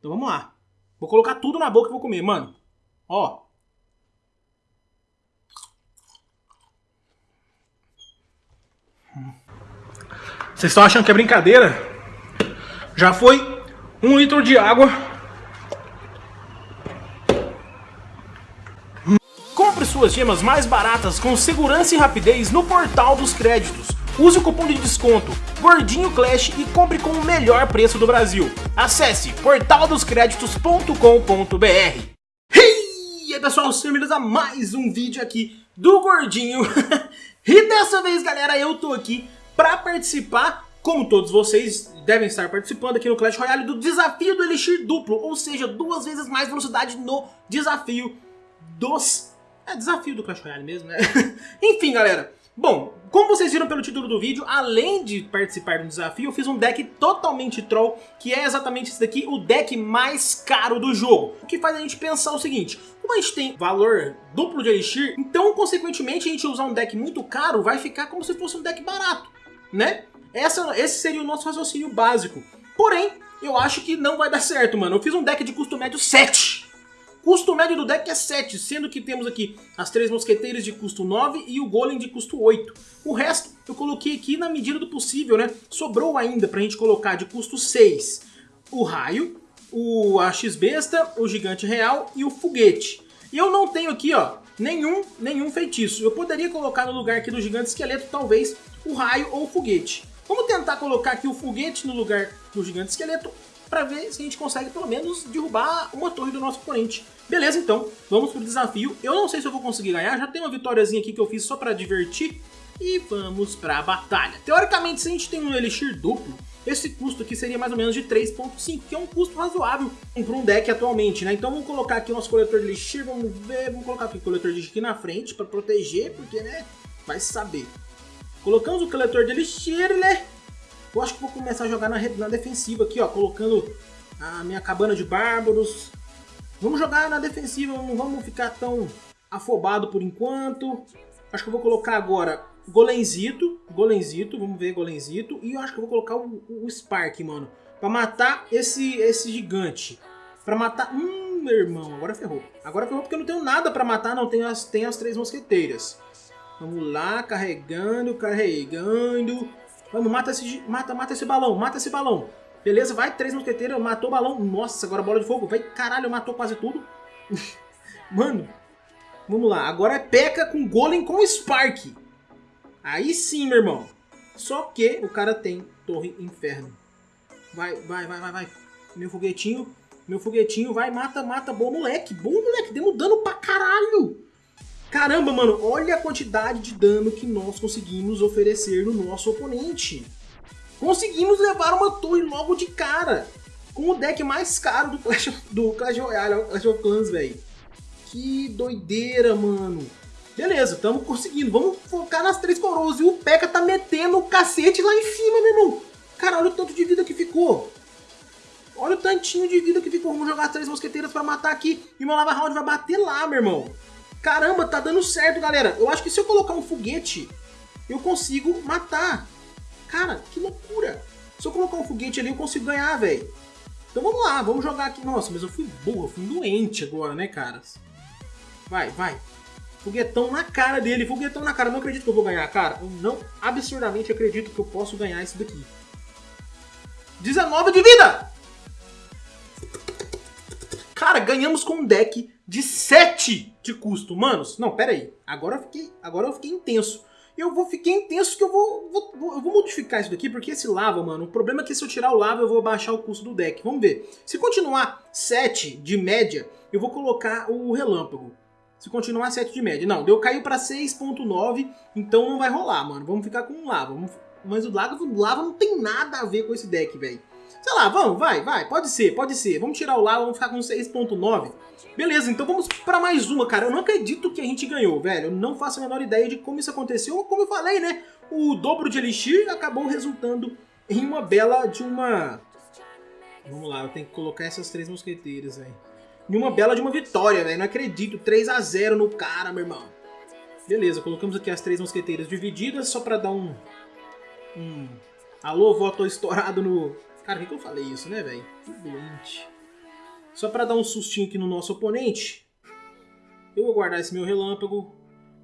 Então vamos lá. Vou colocar tudo na boca e vou comer, mano. Ó. Vocês estão achando que é brincadeira? Já foi um litro de água. Compre suas gemas mais baratas com segurança e rapidez no Portal dos Créditos. Use o cupom de desconto Gordinho Clash e compre com o melhor preço do Brasil. Acesse portaldoscreditos.com.br E aí pessoal, sejam a mais um vídeo aqui do Gordinho. e dessa vez galera, eu tô aqui para participar, como todos vocês devem estar participando aqui no Clash Royale, do desafio do Elixir duplo, ou seja, duas vezes mais velocidade no desafio dos... É desafio do Clash Royale mesmo, né? Enfim, galera, bom, como vocês viram pelo título do vídeo, além de participar do desafio, eu fiz um deck totalmente troll, que é exatamente esse daqui, o deck mais caro do jogo. O que faz a gente pensar o seguinte, como a gente tem valor duplo de Elixir, então consequentemente a gente usar um deck muito caro vai ficar como se fosse um deck barato né? Essa, esse seria o nosso raciocínio básico. Porém, eu acho que não vai dar certo, mano. Eu fiz um deck de custo médio 7. Custo médio do deck é 7, sendo que temos aqui as três mosqueteiras de custo 9 e o golem de custo 8. O resto eu coloquei aqui na medida do possível, né? Sobrou ainda pra gente colocar de custo 6 o raio, o X-Besta, o gigante real e o foguete. E eu não tenho aqui, ó, nenhum, nenhum feitiço. Eu poderia colocar no lugar aqui do gigante esqueleto, talvez, o raio ou o foguete. Vamos tentar colocar aqui o foguete no lugar do gigante esqueleto para ver se a gente consegue pelo menos derrubar uma torre do nosso oponente. Beleza, então, vamos pro desafio. Eu não sei se eu vou conseguir ganhar, já tem uma vitóriazinha aqui que eu fiz só para divertir. E vamos pra batalha. Teoricamente, se a gente tem um Elixir duplo, esse custo aqui seria mais ou menos de 3.5, que é um custo razoável para um deck atualmente, né? Então vamos colocar aqui o nosso coletor de Elixir, vamos ver, vamos colocar aqui o coletor de Elixir aqui na frente para proteger, porque, né, vai saber. Colocamos o coletor de elixir, né? Eu acho que vou começar a jogar na, na defensiva aqui, ó. Colocando a minha cabana de bárbaros. Vamos jogar na defensiva, não vamos ficar tão afobado por enquanto. Acho que eu vou colocar agora Golenzito, Golenzito, vamos ver Golenzito. E eu acho que eu vou colocar o, o Spark, mano. Pra matar esse, esse gigante. Pra matar... Hum, meu irmão, agora ferrou. Agora ferrou porque eu não tenho nada pra matar, não. Tenho as, tenho as três mosqueteiras. Vamos lá, carregando, carregando. Vamos, mata esse, mata, mata esse balão, mata esse balão. Beleza, vai, três mosqueteiros, matou o balão. Nossa, agora bola de fogo. Vai, caralho, matou quase tudo. Mano, vamos lá. Agora é P.E.K.K.A com Golem com Spark. Aí sim, meu irmão. Só que o cara tem Torre Inferno. Vai, vai, vai, vai, vai. Meu foguetinho, meu foguetinho, vai, mata, mata. Bom moleque, bom moleque. Demos dano pra caralho. Caramba, mano, olha a quantidade de dano que nós conseguimos oferecer no nosso oponente. Conseguimos levar uma torre logo de cara. Com o deck mais caro do Clash, do Clash Royale, Clash of Clans, velho. Que doideira, mano. Beleza, estamos conseguindo. Vamos focar nas três coroas. E o P.E.K.K.A tá metendo o cacete lá em cima, meu irmão. Cara, olha o tanto de vida que ficou. Olha o tantinho de vida que ficou. Vamos jogar as três mosqueteiras pra matar aqui. E meu Lava Round vai bater lá, meu irmão. Caramba, tá dando certo, galera. Eu acho que se eu colocar um foguete, eu consigo matar. Cara, que loucura. Se eu colocar um foguete ali, eu consigo ganhar, velho. Então vamos lá, vamos jogar aqui. Nossa, mas eu fui boa, fui doente agora, né, caras? Vai, vai. Foguetão na cara dele, foguetão na cara. Eu não acredito que eu vou ganhar, cara. Eu não absurdamente acredito que eu posso ganhar isso daqui. 19 de vida! Cara, ganhamos com um deck de 7 de custo. Manos, não, pera aí. Agora eu fiquei, agora eu fiquei intenso. Eu vou ficar intenso que eu vou, vou, eu vou modificar isso daqui, porque esse lava, mano, o problema é que se eu tirar o lava eu vou baixar o custo do deck. Vamos ver. Se continuar 7 de média, eu vou colocar o relâmpago. Se continuar 7 de média. Não, deu caiu pra 6.9, então não vai rolar, mano. Vamos ficar com o lava. Mas o lava, o lava não tem nada a ver com esse deck, velho. Sei lá, vamos, vai, vai, pode ser, pode ser. Vamos tirar o lava, vamos ficar com 6.9. Beleza, então vamos para mais uma, cara. Eu não acredito que a gente ganhou, velho. Eu não faço a menor ideia de como isso aconteceu. Como eu falei, né? O dobro de Elixir acabou resultando em uma bela de uma... Vamos lá, eu tenho que colocar essas três mosqueteiras, velho. Em uma bela de uma vitória, velho. Não acredito. 3 a 0 no cara, meu irmão. Beleza, colocamos aqui as três mosqueteiras divididas só pra dar um... Um... Alô, voto estourado no... Cara, por que, eu falei isso, né, velho? Doente. Só pra dar um sustinho aqui no nosso oponente. Eu vou guardar esse meu relâmpago.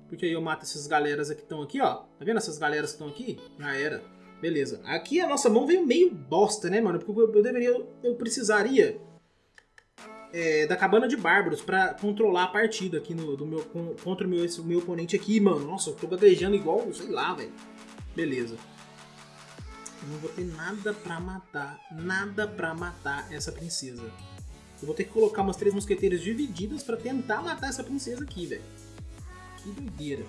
Porque aí eu mato essas galeras que estão aqui, ó. Tá vendo essas galeras que estão aqui? Já era. Beleza. Aqui a nossa mão veio meio bosta, né, mano? Porque eu deveria... Eu precisaria... É, da cabana de bárbaros pra controlar a partida aqui no, do meu, contra o meu, esse, meu oponente aqui, mano. Nossa, eu tô gaguejando igual, sei lá, velho. Beleza. Eu não vou ter nada pra matar, nada pra matar essa princesa. Eu vou ter que colocar umas três mosqueteiras divididas pra tentar matar essa princesa aqui, velho. Que doideira.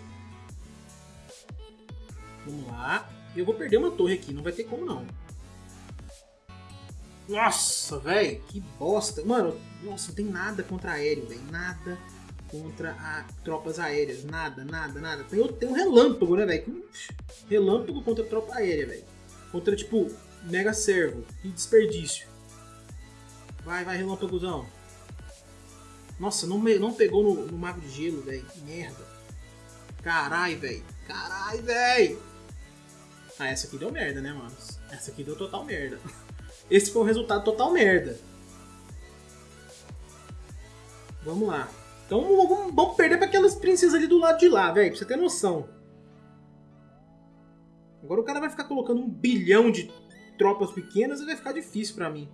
Vamos lá. Eu vou perder uma torre aqui, não vai ter como não. Nossa, velho, que bosta. Mano, nossa, não tem nada contra aéreo, velho. Nada contra a tropas aéreas. Nada, nada, nada. Tem, tem um relâmpago, né, velho? Relâmpago contra tropa aérea, velho. Contra, tipo, mega servo. Que desperdício. Vai, vai, relâmpagozão. Nossa, não, não pegou no, no mago de gelo, velho. Merda. Carai, velho. Carai, velho. Ah, essa aqui deu merda, né, mano? Essa aqui deu total merda. Esse foi o resultado total merda. Vamos lá. Então vamos, vamos perder para aquelas princesas ali do lado de lá, velho. Pra você ter noção. Agora o cara vai ficar colocando um bilhão de tropas pequenas e vai ficar difícil para mim.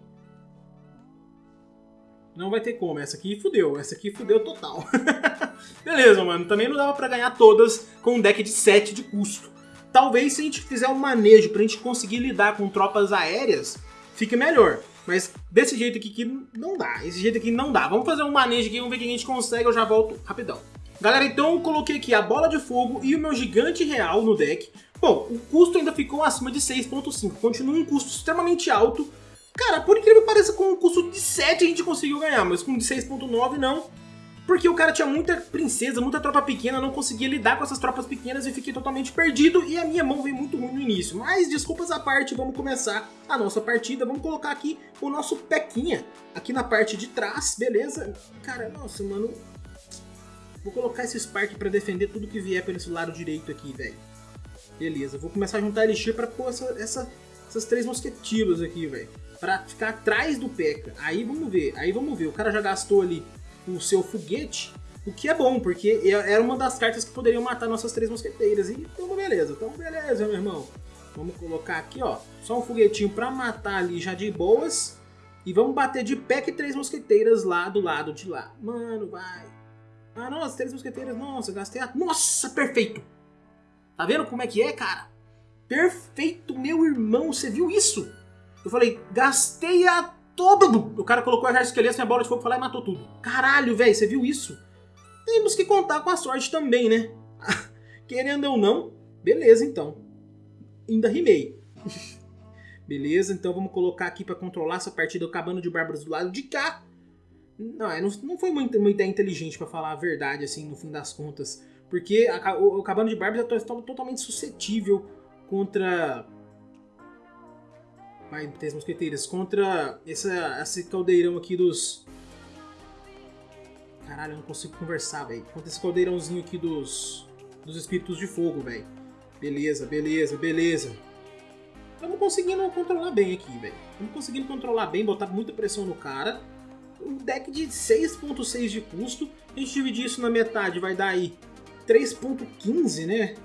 Não vai ter como. Essa aqui fudeu. Essa aqui fudeu total. Beleza, mano. Também não dava pra ganhar todas com um deck de 7 de custo. Talvez se a gente fizer um manejo pra gente conseguir lidar com tropas aéreas, fique melhor. Mas desse jeito aqui que não dá. Esse jeito aqui não dá. Vamos fazer um manejo aqui, vamos ver o que a gente consegue. Eu já volto rapidão. Galera, então eu coloquei aqui a bola de fogo e o meu gigante real no deck. Bom, o custo ainda ficou acima de 6.5. Continua um custo extremamente alto. Cara, por incrível que pareça, com um custo de 7 a gente conseguiu ganhar, mas com de 6.9 não. Porque o cara tinha muita princesa, muita tropa pequena, não conseguia lidar com essas tropas pequenas e fiquei totalmente perdido e a minha mão veio muito ruim no início. Mas desculpas à parte, vamos começar a nossa partida. Vamos colocar aqui o nosso Pequinha aqui na parte de trás, beleza? Cara, nossa, mano... Vou colocar esse Spark pra defender tudo que vier pelo lado direito aqui, velho. Beleza, vou começar a juntar Elixir pra pôr essa, essa, essas três mosquetilos aqui, velho. Pra ficar atrás do P.E.K.K.A. Aí vamos ver, aí vamos ver. O cara já gastou ali o seu foguete, o que é bom, porque era uma das cartas que poderiam matar nossas três mosqueteiras. E então, beleza, então beleza, meu irmão. Vamos colocar aqui, ó, só um foguetinho pra matar ali já de boas. E vamos bater de que três mosqueteiras lá do lado de lá. Mano, vai. Ah, nossa, três mosqueteiras. Nossa, gastei a... Nossa, perfeito. Tá vendo como é que é, cara? Perfeito, meu irmão. Você viu isso? Eu falei, gastei a todo. O cara colocou exército esqueleto, minha bola de fogo foi lá e matou tudo. Caralho, velho, você viu isso? Temos que contar com a sorte também, né? Querendo ou não, beleza então. Ainda rimei. beleza, então vamos colocar aqui para controlar essa partida o Cabano de Bárbaros do lado de cá. Não, é, não foi uma ideia inteligente para falar a verdade, assim, no fim das contas. Porque a, o, o Cabano de Bárbaros é totalmente suscetível contra vai três mosqueteiras contra essa, esse caldeirão aqui dos... Caralho, eu não consigo conversar, velho. Contra esse caldeirãozinho aqui dos, dos espíritos de fogo, velho. Beleza, beleza, beleza. Estamos conseguindo controlar bem aqui, velho. Estamos conseguindo controlar bem, botar muita pressão no cara. Um deck de 6.6 de custo. A gente dividir isso na metade vai dar aí 3.15, né?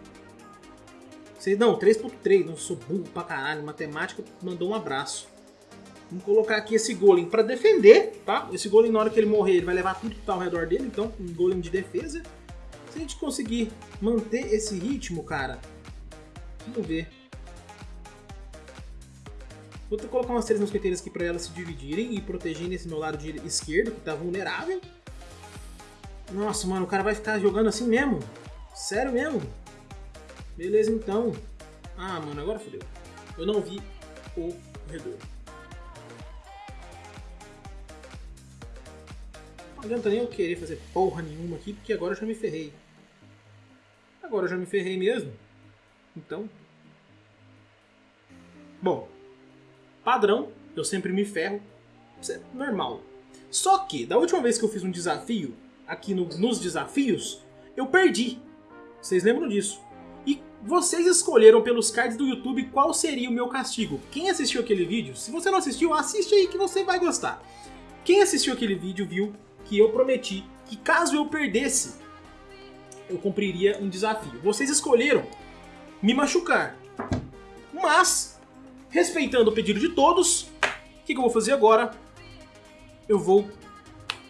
Não, 3.3, não sou burro pra caralho. Matemática mandou um abraço. Vamos colocar aqui esse golem pra defender, tá? Esse golem, na hora que ele morrer, ele vai levar tudo que tá ao redor dele. Então, um golem de defesa. Se a gente conseguir manter esse ritmo, cara... Vamos ver. Vou colocar umas três mosqueteiras aqui pra elas se dividirem e protegerem esse meu lado esquerdo, que tá vulnerável. Nossa, mano, o cara vai ficar jogando assim mesmo? Sério mesmo? Beleza, então. Ah, mano, agora fodeu. Eu não vi o corredor. Não adianta nem eu querer fazer porra nenhuma aqui, porque agora eu já me ferrei. Agora eu já me ferrei mesmo. Então... Bom, padrão, eu sempre me ferro. Isso é normal. Só que, da última vez que eu fiz um desafio, aqui no, nos desafios, eu perdi. Vocês lembram disso? Vocês escolheram pelos cards do YouTube qual seria o meu castigo. Quem assistiu aquele vídeo, se você não assistiu, assiste aí que você vai gostar. Quem assistiu aquele vídeo viu que eu prometi que caso eu perdesse, eu cumpriria um desafio. Vocês escolheram me machucar. Mas, respeitando o pedido de todos, o que, que eu vou fazer agora? Eu vou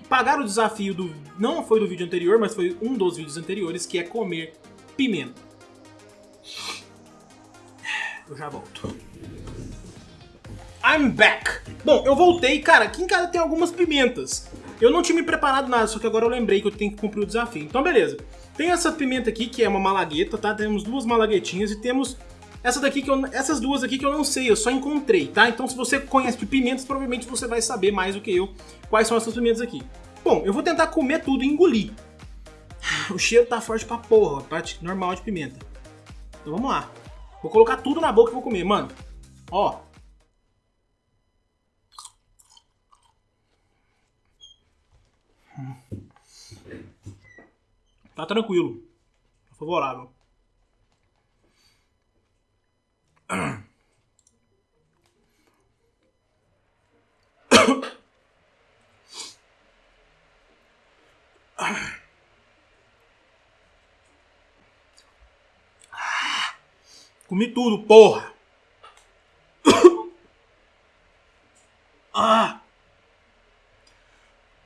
pagar o desafio do... Não foi do vídeo anterior, mas foi um dos vídeos anteriores, que é comer pimenta. Eu já volto. I'm back! Bom, eu voltei, cara, aqui em casa tem algumas pimentas. Eu não tinha me preparado nada, só que agora eu lembrei que eu tenho que cumprir o desafio. Então, beleza. Tem essa pimenta aqui, que é uma malagueta, tá? Temos duas malaguetinhas e temos essa daqui que eu, essas duas aqui que eu não sei, eu só encontrei, tá? Então se você conhece de pimentas, provavelmente você vai saber mais do que eu quais são essas pimentas aqui. Bom, eu vou tentar comer tudo e engolir. O cheiro tá forte pra porra, parte normal de pimenta. Então vamos lá. Vou colocar tudo na boca e vou comer, mano. Ó. Tá tranquilo. Favorável. Comi tudo, porra! Ah!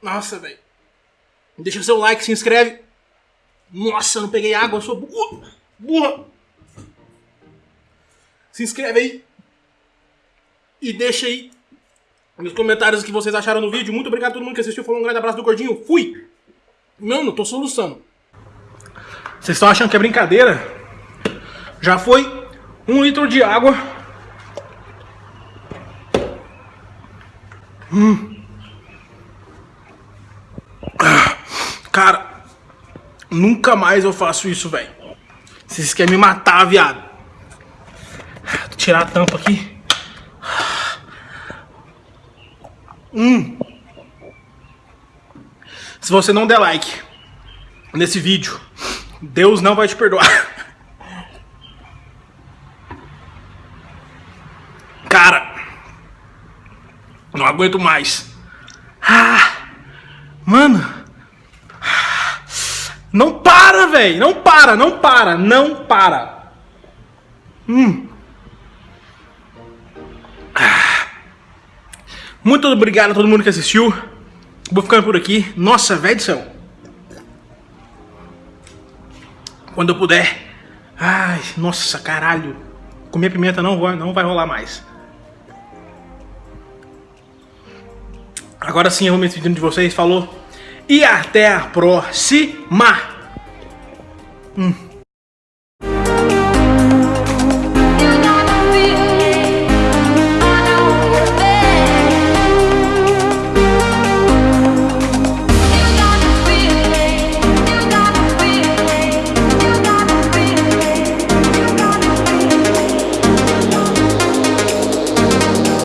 Nossa, velho. Deixa seu like, se inscreve. Nossa, não peguei água, eu sou burra. Se inscreve aí. E deixa aí nos comentários o que vocês acharam do vídeo. Muito obrigado a todo mundo que assistiu. Foi um grande abraço do Gordinho. Fui! Mano, tô soluçando. Vocês estão achando que é brincadeira? Já foi um litro de água. Hum. Cara, nunca mais eu faço isso, velho. Vocês querem me matar, viado. Tirar a tampa aqui. Hum. Se você não der like nesse vídeo, Deus não vai te perdoar. Cara, não aguento mais. Ah, mano. Não para, velho. Não para, não para, não para. Hum. Muito obrigado a todo mundo que assistiu. Vou ficando por aqui. Nossa, velho do céu. Quando eu puder. Ai, nossa, caralho. Comer pimenta não vai, não vai rolar mais. Agora sim eu vou me despedindo de vocês. Falou. E até a próxima. Hum.